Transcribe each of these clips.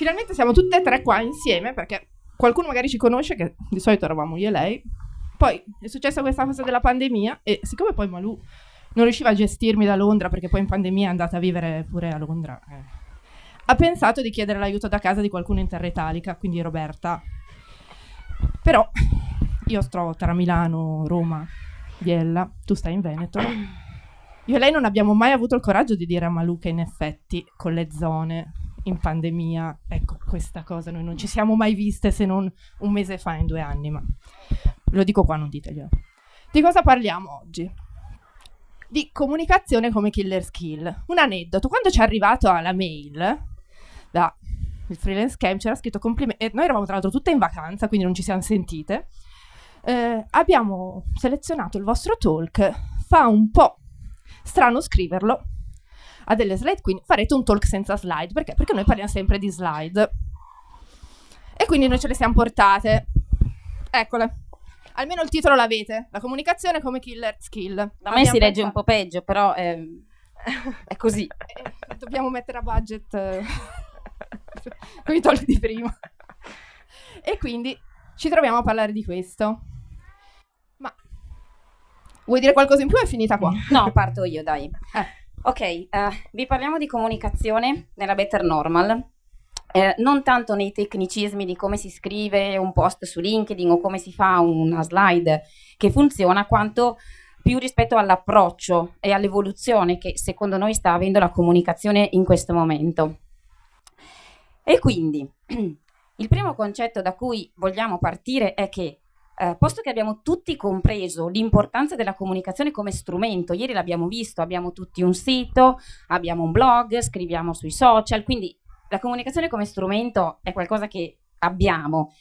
finalmente siamo tutte e tre qua insieme perché qualcuno magari ci conosce, che di solito eravamo io e lei. Poi è successa questa cosa della pandemia e siccome poi Malù non riusciva a gestirmi da Londra perché poi in pandemia è andata a vivere pure a Londra, eh, ha pensato di chiedere l'aiuto da casa di qualcuno in terra italica, quindi Roberta. Però io sto tra Milano, Roma, Biella, tu stai in Veneto. Io e lei non abbiamo mai avuto il coraggio di dire a Malù che in effetti con le zone in pandemia, ecco questa cosa, noi non ci siamo mai viste se non un mese fa, in due anni, ma lo dico qua, non diteglielo. Di cosa parliamo oggi? Di comunicazione come killer skill. Un aneddoto, quando ci è arrivato alla mail da il freelance camp c'era scritto complimenti, e noi eravamo tra l'altro tutte in vacanza, quindi non ci siamo sentite, eh, abbiamo selezionato il vostro talk, fa un po' strano scriverlo, ha delle slide, quindi farete un talk senza slide. Perché? Perché noi parliamo sempre di slide. E quindi noi ce le siamo portate. Eccole. Almeno il titolo l'avete. La comunicazione come killer skill. Da me si legge un po' peggio, però è, è così. Eh, dobbiamo mettere a budget eh, con i talk di prima. E quindi ci troviamo a parlare di questo. Ma vuoi dire qualcosa in più? È finita qua. No, parto io, dai. Eh. Ok, uh, vi parliamo di comunicazione nella Better Normal. Eh, non tanto nei tecnicismi di come si scrive un post su LinkedIn o come si fa una slide che funziona, quanto più rispetto all'approccio e all'evoluzione che secondo noi sta avendo la comunicazione in questo momento. E quindi il primo concetto da cui vogliamo partire è che eh, posto che abbiamo tutti compreso l'importanza della comunicazione come strumento, ieri l'abbiamo visto, abbiamo tutti un sito, abbiamo un blog, scriviamo sui social, quindi la comunicazione come strumento è qualcosa che abbiamo.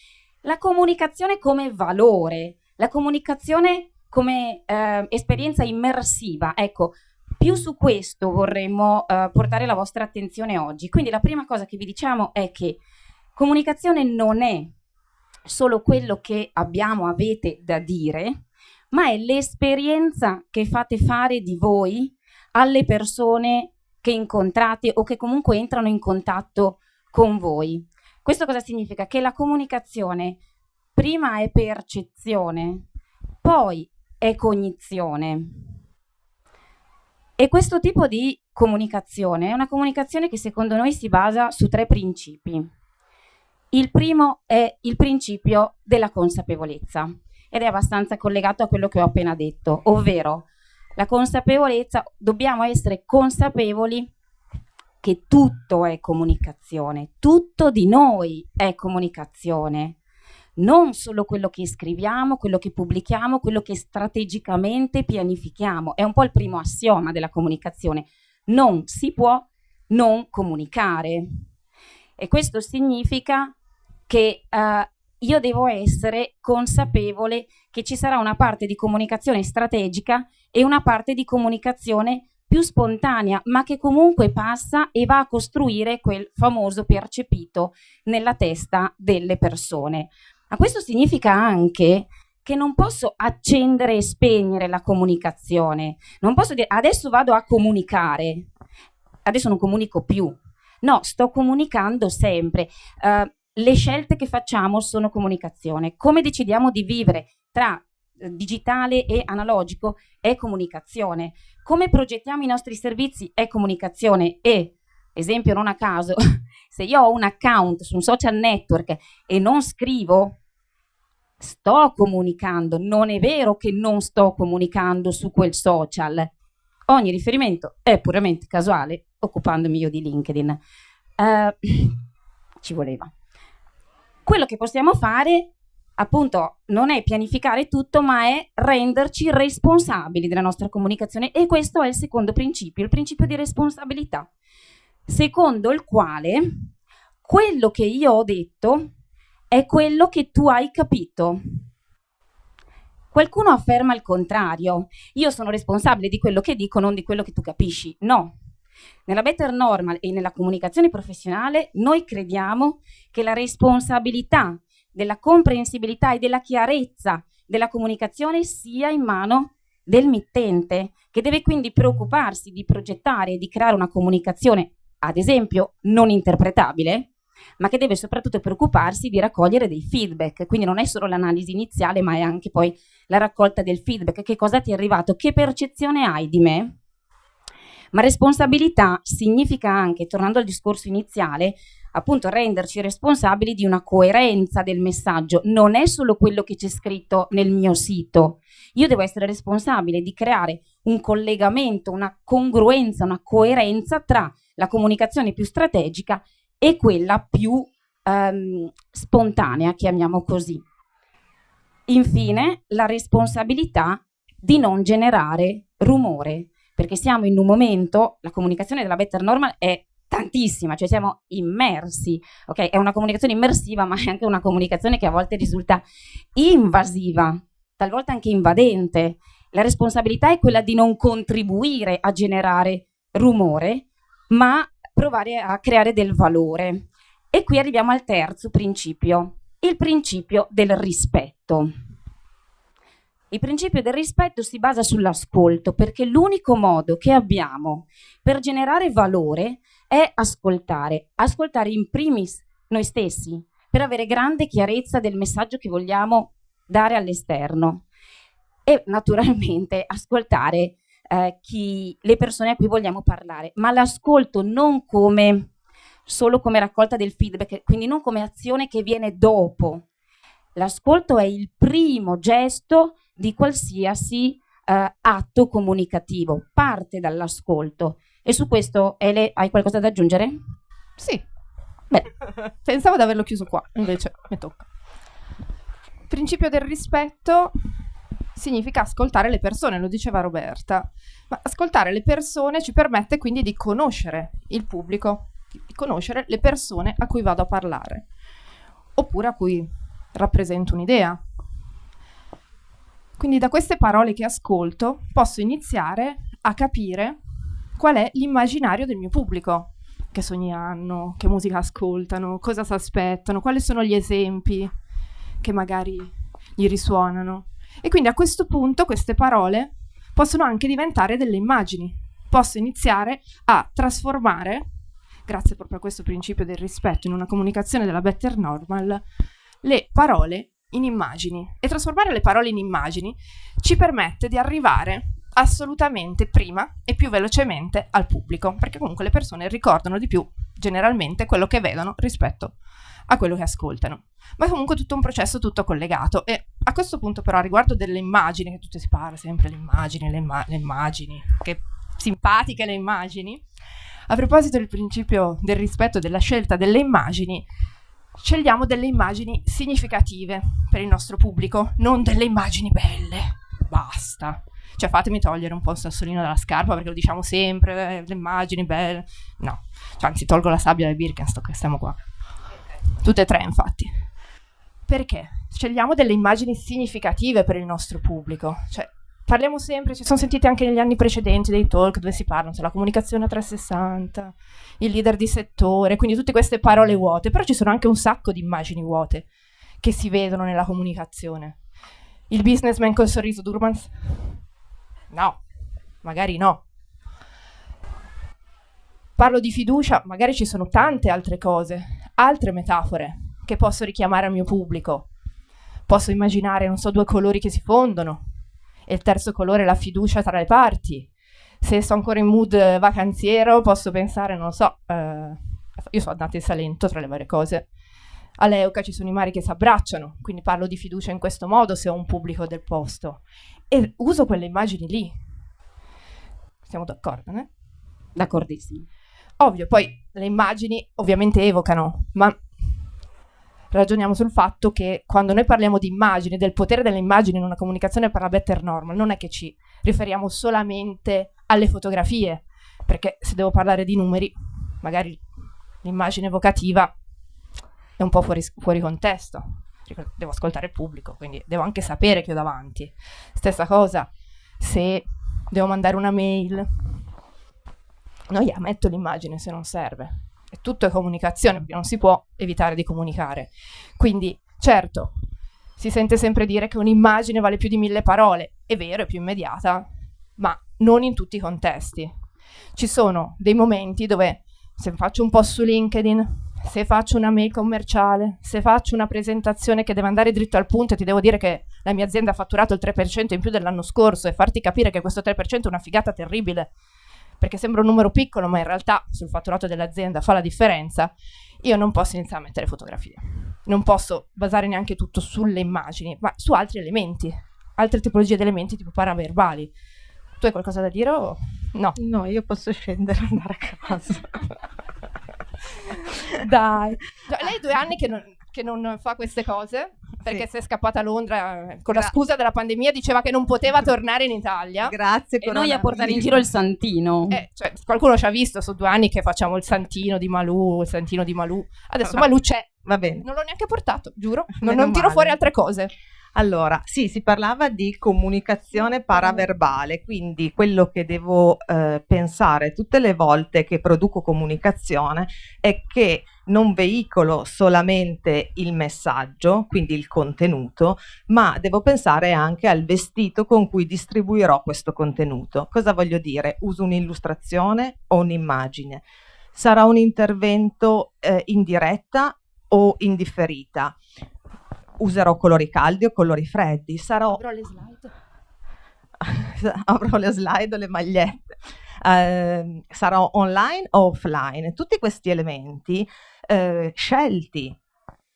La comunicazione come valore, la comunicazione come eh, esperienza immersiva, ecco, più su questo vorremmo eh, portare la vostra attenzione oggi. Quindi la prima cosa che vi diciamo è che comunicazione non è solo quello che abbiamo, avete da dire, ma è l'esperienza che fate fare di voi alle persone che incontrate o che comunque entrano in contatto con voi. Questo cosa significa? Che la comunicazione prima è percezione, poi è cognizione. E questo tipo di comunicazione è una comunicazione che secondo noi si basa su tre principi. Il primo è il principio della consapevolezza ed è abbastanza collegato a quello che ho appena detto, ovvero la consapevolezza, dobbiamo essere consapevoli che tutto è comunicazione, tutto di noi è comunicazione, non solo quello che scriviamo, quello che pubblichiamo, quello che strategicamente pianifichiamo. È un po' il primo assioma della comunicazione. Non si può non comunicare. E questo significa che uh, io devo essere consapevole che ci sarà una parte di comunicazione strategica e una parte di comunicazione più spontanea, ma che comunque passa e va a costruire quel famoso percepito nella testa delle persone. Ma questo significa anche che non posso accendere e spegnere la comunicazione, non posso dire adesso vado a comunicare, adesso non comunico più. No, sto comunicando sempre. Uh, le scelte che facciamo sono comunicazione. Come decidiamo di vivere tra eh, digitale e analogico è comunicazione. Come progettiamo i nostri servizi è comunicazione e, esempio non a caso, se io ho un account su un social network e non scrivo, sto comunicando, non è vero che non sto comunicando su quel social. Ogni riferimento è puramente casuale, occupandomi io di LinkedIn. Uh, ci voleva quello che possiamo fare appunto non è pianificare tutto, ma è renderci responsabili della nostra comunicazione e questo è il secondo principio, il principio di responsabilità, secondo il quale quello che io ho detto è quello che tu hai capito. Qualcuno afferma il contrario, io sono responsabile di quello che dico, non di quello che tu capisci. No, nella Better Normal e nella comunicazione professionale noi crediamo che la responsabilità della comprensibilità e della chiarezza della comunicazione sia in mano del mittente, che deve quindi preoccuparsi di progettare e di creare una comunicazione, ad esempio, non interpretabile, ma che deve soprattutto preoccuparsi di raccogliere dei feedback. Quindi non è solo l'analisi iniziale, ma è anche poi la raccolta del feedback. Che cosa ti è arrivato? Che percezione hai di me? Ma responsabilità significa anche, tornando al discorso iniziale, appunto renderci responsabili di una coerenza del messaggio. Non è solo quello che c'è scritto nel mio sito. Io devo essere responsabile di creare un collegamento, una congruenza, una coerenza tra la comunicazione più strategica e quella più um, spontanea, chiamiamo così. Infine, la responsabilità di non generare rumore, perché siamo in un momento, la comunicazione della Better Normal è tantissima, cioè siamo immersi, ok? È una comunicazione immersiva, ma è anche una comunicazione che a volte risulta invasiva, talvolta anche invadente. La responsabilità è quella di non contribuire a generare rumore, ma provare a creare del valore. E qui arriviamo al terzo principio, il principio del rispetto. Il principio del rispetto si basa sull'ascolto perché l'unico modo che abbiamo per generare valore è ascoltare, ascoltare in primis noi stessi per avere grande chiarezza del messaggio che vogliamo dare all'esterno. E naturalmente ascoltare eh, chi, le persone a cui vogliamo parlare, ma l'ascolto non come solo come raccolta del feedback, quindi non come azione che viene dopo. L'ascolto è il primo gesto di qualsiasi eh, atto comunicativo, parte dall'ascolto. E su questo, Ele, hai qualcosa da aggiungere? Sì. Beh, pensavo di averlo chiuso qua, invece mi tocca. Principio del rispetto significa ascoltare le persone, lo diceva Roberta. Ma ascoltare le persone ci permette quindi di conoscere il pubblico, di conoscere le persone a cui vado a parlare, oppure a cui rappresento un'idea. Quindi da queste parole che ascolto posso iniziare a capire qual è l'immaginario del mio pubblico, che sogni hanno, che musica ascoltano, cosa si aspettano, quali sono gli esempi che magari gli risuonano. E quindi a questo punto queste parole possono anche diventare delle immagini. Posso iniziare a trasformare, grazie proprio a questo principio del rispetto in una comunicazione della Better Normal, le parole in immagini. E trasformare le parole in immagini ci permette di arrivare assolutamente prima e più velocemente al pubblico, perché comunque le persone ricordano di più generalmente quello che vedono rispetto a quello che ascoltano. Ma è comunque tutto un processo tutto collegato e a questo punto però riguardo delle immagini, che tutte si parla sempre le immagini, le, imma le immagini, che simpatiche le immagini, a proposito del principio del rispetto della scelta delle immagini, scegliamo delle immagini significative per il nostro pubblico, non delle immagini belle. Basta. Cioè fatemi togliere un po' il sassolino dalla scarpa perché lo diciamo sempre, eh, le immagini belle. No, cioè, anzi tolgo la sabbia del Birkenstock che stiamo qua. Tutte e tre infatti. Perché? Scegliamo delle immagini significative per il nostro pubblico. Cioè, parliamo sempre, ci sono sentiti anche negli anni precedenti dei talk dove si parla della comunicazione a 360, il leader di settore, quindi tutte queste parole vuote, però ci sono anche un sacco di immagini vuote che si vedono nella comunicazione. Il businessman col sorriso d'Urmans? No, magari no. Parlo di fiducia, magari ci sono tante altre cose, altre metafore che posso richiamare al mio pubblico. Posso immaginare, non so, due colori che si fondono e il terzo colore è la fiducia tra le parti. Se sto ancora in mood vacanziero, posso pensare, non lo so, eh, io sono andata in Salento tra le varie cose. A Leuca ci sono i mari che si abbracciano, quindi parlo di fiducia in questo modo se ho un pubblico del posto. E uso quelle immagini lì. Siamo d'accordo, né? D'accordissimo. Ovvio, poi le immagini ovviamente evocano, ma ragioniamo sul fatto che quando noi parliamo di immagini, del potere delle immagini in una comunicazione per la better normal, non è che ci riferiamo solamente alle fotografie, perché se devo parlare di numeri, magari l'immagine evocativa è un po' fuori, fuori contesto. Devo ascoltare il pubblico, quindi devo anche sapere che ho davanti. Stessa cosa, se devo mandare una mail, no, yeah, metto l'immagine se non serve tutto è comunicazione, non si può evitare di comunicare. Quindi, certo, si sente sempre dire che un'immagine vale più di mille parole, è vero, è più immediata, ma non in tutti i contesti. Ci sono dei momenti dove, se faccio un post su LinkedIn, se faccio una mail commerciale, se faccio una presentazione che deve andare dritto al punto e ti devo dire che la mia azienda ha fatturato il 3% in più dell'anno scorso e farti capire che questo 3% è una figata terribile, perché sembra un numero piccolo, ma in realtà sul fatturato dell'azienda fa la differenza, io non posso iniziare a mettere fotografie. Non posso basare neanche tutto sulle immagini, ma su altri elementi, altre tipologie di elementi tipo paraverbali. Tu hai qualcosa da dire o no? No, io posso scendere e andare a casa. Dai. No, lei due anni che non, che non fa queste cose perché sì. si è scappata a Londra eh, con Gra- la scusa della pandemia, diceva che non poteva tornare in Italia. Grazie. E noi a portare in giro il santino. Eh, cioè, qualcuno ci ha visto, sono due anni che facciamo il santino di Malù, il santino di Malù. Adesso Malù c'è. Va bene. Non l'ho neanche portato, giuro. Non, non tiro fuori altre cose. Allora, sì, si parlava di comunicazione paraverbale, quindi quello che devo eh, pensare tutte le volte che produco comunicazione è che non veicolo solamente il messaggio, quindi il contenuto, ma devo pensare anche al vestito con cui distribuirò questo contenuto. Cosa voglio dire? Uso un'illustrazione o un'immagine? Sarà un intervento eh, in diretta o in differita? Userò colori caldi o colori freddi, sarò... Avrò le slide. avrò le slide o le magliette. Uh, sarò online o offline. Tutti questi elementi uh, scelti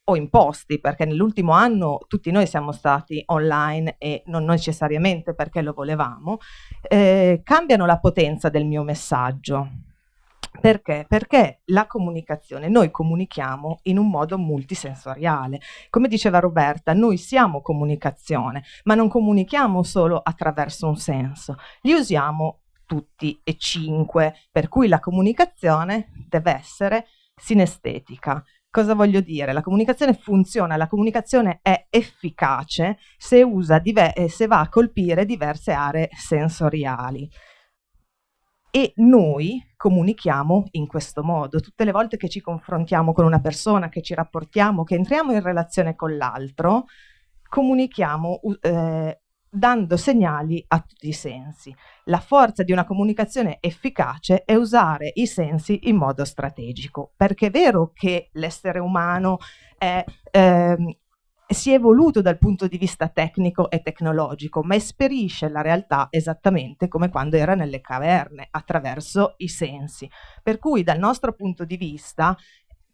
o imposti, perché nell'ultimo anno tutti noi siamo stati online e non necessariamente perché lo volevamo, eh, cambiano la potenza del mio messaggio. Perché? Perché la comunicazione, noi comunichiamo in un modo multisensoriale. Come diceva Roberta, noi siamo comunicazione, ma non comunichiamo solo attraverso un senso, li usiamo tutti e cinque, per cui la comunicazione deve essere sinestetica. Cosa voglio dire? La comunicazione funziona, la comunicazione è efficace se, eh, se va a colpire diverse aree sensoriali e noi comunichiamo in questo modo. Tutte le volte che ci confrontiamo con una persona, che ci rapportiamo, che entriamo in relazione con l'altro, comunichiamo eh, dando segnali a tutti i sensi. La forza di una comunicazione efficace è usare i sensi in modo strategico, perché è vero che l'essere umano è eh, si è evoluto dal punto di vista tecnico e tecnologico, ma esperisce la realtà esattamente come quando era nelle caverne, attraverso i sensi. Per cui dal nostro punto di vista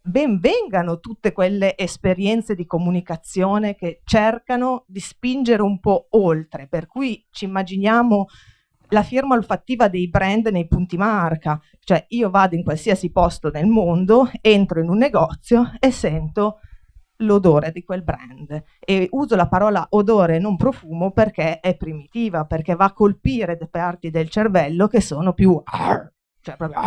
ben vengano tutte quelle esperienze di comunicazione che cercano di spingere un po' oltre, per cui ci immaginiamo la firma olfattiva dei brand nei punti marca, cioè io vado in qualsiasi posto nel mondo, entro in un negozio e sento l'odore di quel brand. E uso la parola odore non profumo perché è primitiva, perché va a colpire le parti del cervello che sono più cioè proprio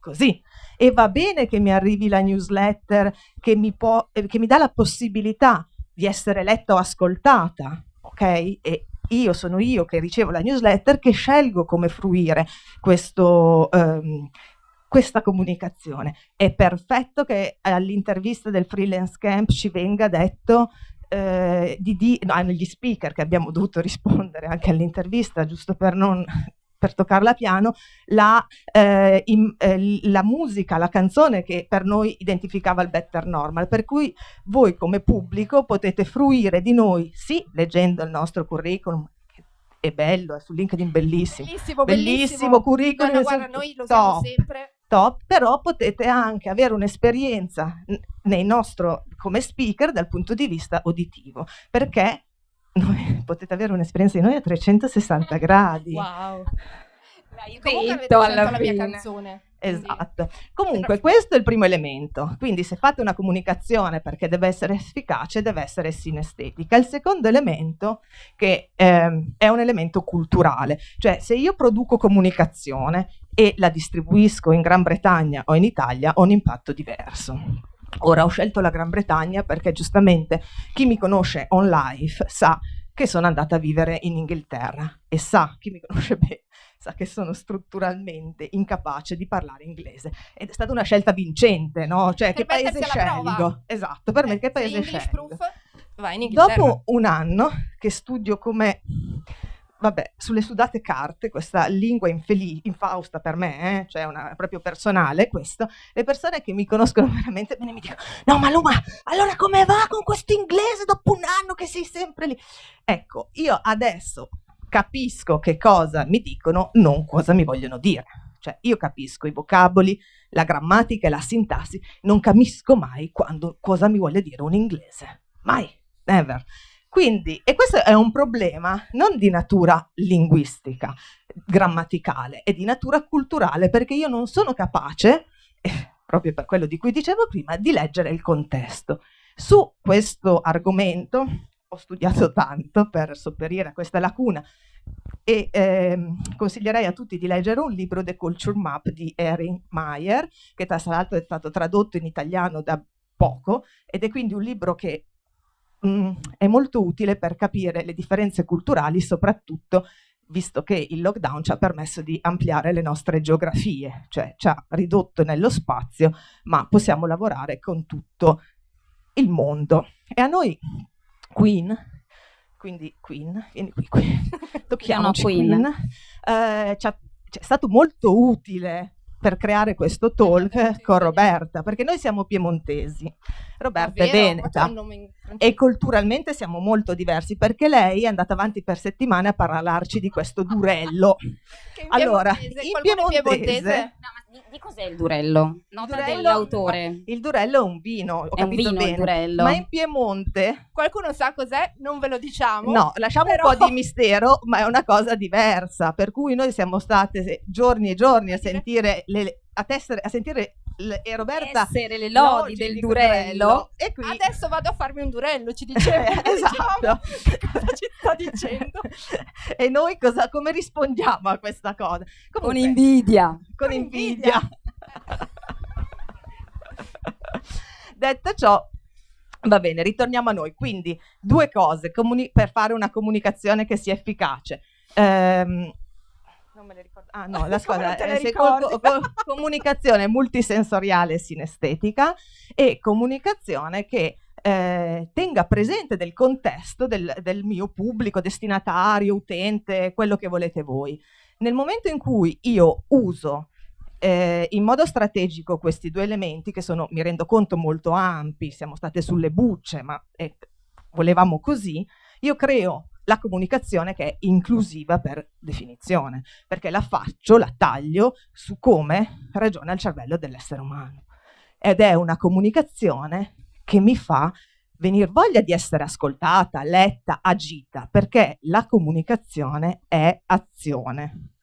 così. E va bene che mi arrivi la newsletter che mi, può, eh, che mi dà la possibilità di essere letta o ascoltata ok? E io sono io che ricevo la newsletter che scelgo come fruire questo um, questa comunicazione. È perfetto che all'intervista del freelance camp ci venga detto eh, di, di no, agli speaker che abbiamo dovuto rispondere anche all'intervista, giusto per non per toccarla piano, la, eh, in, eh, la, musica, la canzone che per noi identificava il better normal, per cui voi come pubblico potete fruire di noi, sì, leggendo il nostro curriculum, è bello, è su LinkedIn bellissimo. Bellissimo, bellissimo, bellissimo curriculum. No, guarda, noi lo usiamo sempre top, però potete anche avere un'esperienza nei nostro, come speaker dal punto di vista uditivo, perché noi, potete avere un'esperienza di noi a 360 gradi. Wow. L'hai detto alla la mia canzone. Esatto. Comunque questo è il primo elemento. Quindi se fate una comunicazione perché deve essere efficace, deve essere sinestetica. Il secondo elemento che eh, è un elemento culturale, cioè se io produco comunicazione e la distribuisco in Gran Bretagna o in Italia ho un impatto diverso. Ora ho scelto la Gran Bretagna perché giustamente chi mi conosce on live sa che sono andata a vivere in Inghilterra e sa, chi mi conosce bene, sa che sono strutturalmente incapace di parlare inglese. Ed è stata una scelta vincente, no? Cioè, per che paese scelgo? Esatto, per eh, me che paese scelgo? Proof, vai in Inghilterra. Dopo un anno che studio come vabbè, sulle sudate carte, questa lingua infeli- infausta per me, eh, cioè una, proprio personale questo, le persone che mi conoscono veramente bene mi dicono no Maluma, allora come va con questo inglese dopo un anno che sei sempre lì? Ecco, io adesso capisco che cosa mi dicono, non cosa mi vogliono dire. Cioè io capisco i vocaboli, la grammatica e la sintassi, non capisco mai quando, cosa mi vuole dire un inglese. Mai, never. Quindi, e questo è un problema non di natura linguistica, grammaticale, è di natura culturale, perché io non sono capace, eh, proprio per quello di cui dicevo prima, di leggere il contesto. Su questo argomento ho studiato tanto per sopperire a questa lacuna e ehm, consiglierei a tutti di leggere un libro The Culture Map di Erin Meyer, che tra l'altro è stato tradotto in italiano da poco ed è quindi un libro che mh, mm, è molto utile per capire le differenze culturali, soprattutto visto che il lockdown ci ha permesso di ampliare le nostre geografie, cioè ci ha ridotto nello spazio, ma possiamo lavorare con tutto il mondo. E a noi Queen, quindi Queen, vieni qui, qui. tocchiamoci Queen, Queen. Eh, ci è stato molto utile per creare questo talk con Roberta, perché noi siamo piemontesi, Roberta è veneta e culturalmente siamo molto diversi, perché lei è andata avanti per settimane a parlarci di questo durello. allora, in piemontese, piemontese di, di, cos'è il durello? Nota durello, dell'autore. Il durello è un vino, è un vino bene. il durello. Ma in Piemonte... Qualcuno sa cos'è? Non ve lo diciamo. No, lasciamo però... un po' di mistero, ma è una cosa diversa. Per cui noi siamo state giorni e giorni a sentire le, a, tessere, a sentire e Roberta essere le lodi del durello. E qui... Adesso vado a farmi un durello, ci diceva. esatto. cosa ci sta dicendo? e noi cosa, come rispondiamo a questa cosa? Comunque, con invidia. Con, con invidia. invidia. Detto ciò, Va bene, ritorniamo a noi. Quindi, due cose per fare una comunicazione che sia efficace. Ehm, non me le ricordo. Ah no, la squadra è eh, co- co- comunicazione multisensoriale e sinestetica e comunicazione che eh, tenga presente del contesto del, del mio pubblico, destinatario, utente, quello che volete voi. Nel momento in cui io uso eh, in modo strategico questi due elementi, che sono, mi rendo conto, molto ampi, siamo state sulle bucce, ma eh, volevamo così, io creo la comunicazione che è inclusiva per definizione, perché la faccio, la taglio su come ragiona il cervello dell'essere umano. Ed è una comunicazione che mi fa venire voglia di essere ascoltata, letta, agita, perché la comunicazione è azione.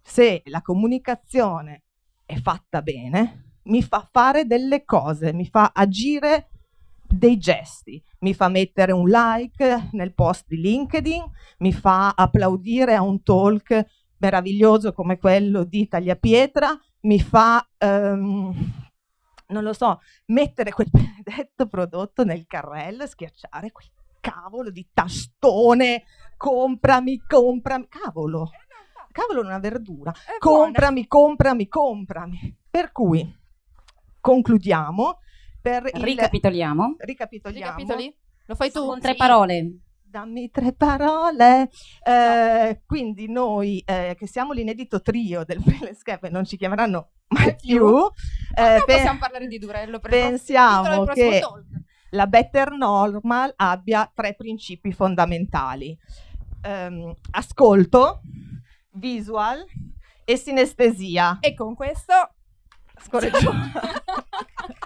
Se la comunicazione è fatta bene, mi fa fare delle cose, mi fa agire dei gesti, mi fa mettere un like nel post di LinkedIn, mi fa applaudire a un talk meraviglioso come quello di Tagliapietra, mi fa, um, non lo so, mettere quel benedetto prodotto nel carrello e schiacciare quel cavolo di tastone, comprami, comprami, cavolo, cavolo una verdura, comprami, comprami, comprami. Per cui concludiamo per Ricapitoliamo. Il... Ricapitoliamo. Ricapitoli? Lo fai tu? Con tre parole. Dammi tre parole. Eh, quindi noi, eh, che siamo l'inedito trio del Pelescape, non ci chiameranno mai più. Eh, pe- possiamo parlare di Durello. Per pensiamo che la Better Normal abbia tre principi fondamentali. Um, ascolto, visual e sinestesia. E con questo scorreggiamo.